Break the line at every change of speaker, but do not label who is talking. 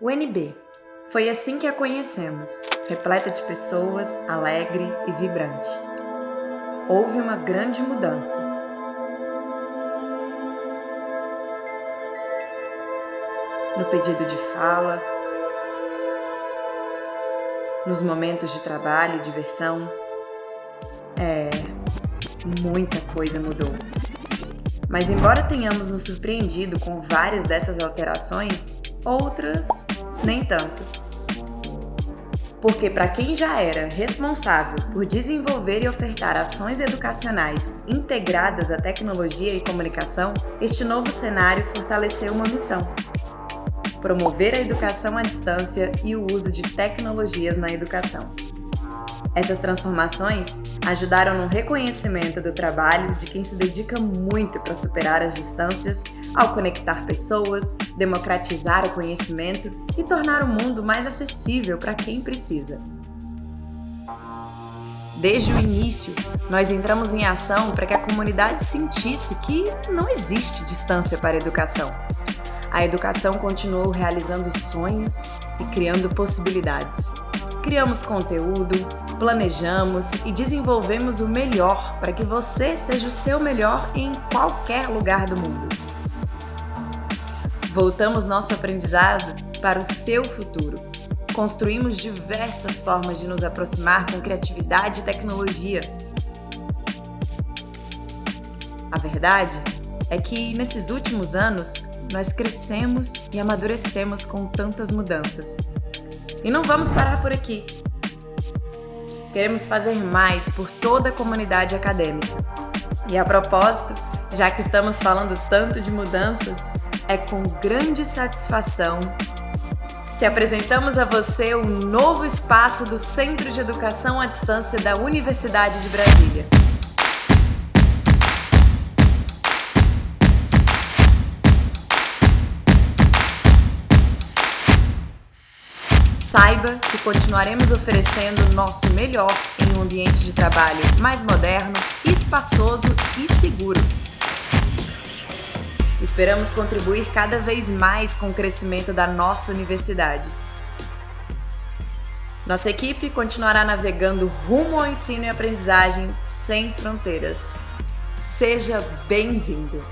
UNB. Foi assim que a conhecemos, repleta de pessoas, alegre e vibrante. Houve uma grande mudança. No pedido de fala, nos momentos de trabalho e diversão. É, muita coisa mudou. Mas embora tenhamos nos surpreendido com várias dessas alterações, outras nem tanto. Porque para quem já era responsável por desenvolver e ofertar ações educacionais integradas à tecnologia e comunicação, este novo cenário fortaleceu uma missão: promover a educação à distância e o uso de tecnologias na educação. Essas transformações ajudaram no reconhecimento do trabalho de quem se dedica muito para superar as distâncias ao conectar pessoas, democratizar o conhecimento e tornar o mundo mais acessível para quem precisa. Desde o início, nós entramos em ação para que a comunidade sentisse que não existe distância para a educação. A educação continuou realizando sonhos e criando possibilidades. Criamos conteúdo, planejamos e desenvolvemos o melhor para que você seja o seu melhor em qualquer lugar do mundo. Voltamos nosso aprendizado para o seu futuro. Construímos diversas formas de nos aproximar com criatividade e tecnologia. A verdade é que nesses últimos anos nós crescemos e amadurecemos com tantas mudanças e não vamos parar por aqui. Queremos fazer mais por toda a comunidade acadêmica. E a propósito, já que estamos falando tanto de mudanças, é com grande satisfação que apresentamos a você o novo espaço do Centro de Educação à Distância da Universidade de Brasília. Saiba que continuaremos oferecendo o nosso melhor em um ambiente de trabalho mais moderno, espaçoso e seguro. Esperamos contribuir cada vez mais com o crescimento da nossa universidade. Nossa equipe continuará navegando rumo ao ensino e aprendizagem sem fronteiras. Seja bem-vindo!